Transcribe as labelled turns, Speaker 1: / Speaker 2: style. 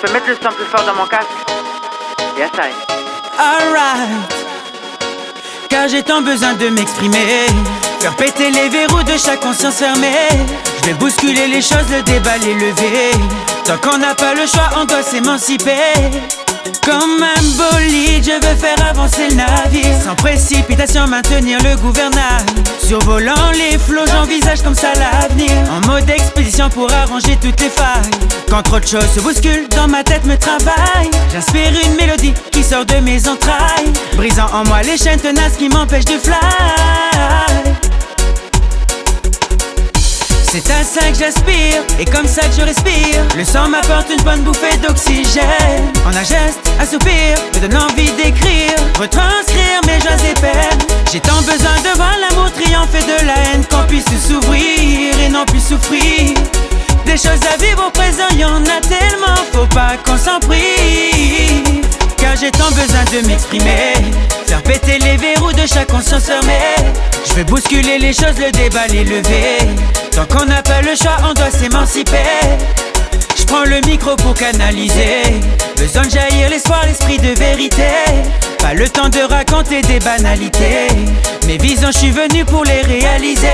Speaker 1: Je peux mettre le son plus fort dans mon casque. Yes, I.
Speaker 2: Alright. Car j'ai tant besoin de m'exprimer. Faire péter les verrous de chaque conscience fermée. Je vais bousculer les choses, le déballer, lever. Tant qu'on n'a pas le choix, on doit s'émanciper. Comme un bolide, je veux faire avancer le navire. Sans précipitation, maintenir le gouvernail. Survolant les flots, j'envisage comme ça l'avenir. En mode pour arranger toutes les failles. Quand trop de choses se bousculent, dans ma tête me travaille. J'inspire une mélodie qui sort de mes entrailles. Brisant en moi les chaînes tenaces qui m'empêchent de fly. C'est à ça que j'aspire et comme ça que je respire. Le sang m'apporte une bonne bouffée d'oxygène. En un geste, un soupir, me donne envie d'écrire, retranscrire mes joies et peines. J'ai tant besoin de voir l'amour triompher de la haine, qu'on puisse s'ouvrir et non plus souffrir. Des choses à vivre au présent, y en a tellement, faut pas qu'on s'en prive. Car j'ai tant besoin de m'exprimer, faire péter les verrous de chaque conscience fermée. Je veux bousculer les choses, le déballer, lever. Tant qu'on n'a pas le choix, on doit s'émanciper. Je prends le micro pour canaliser. Besoin de jaillir l'espoir, l'esprit de vérité. Pas le temps de raconter des banalités. Mes visions, je suis venu pour les réaliser.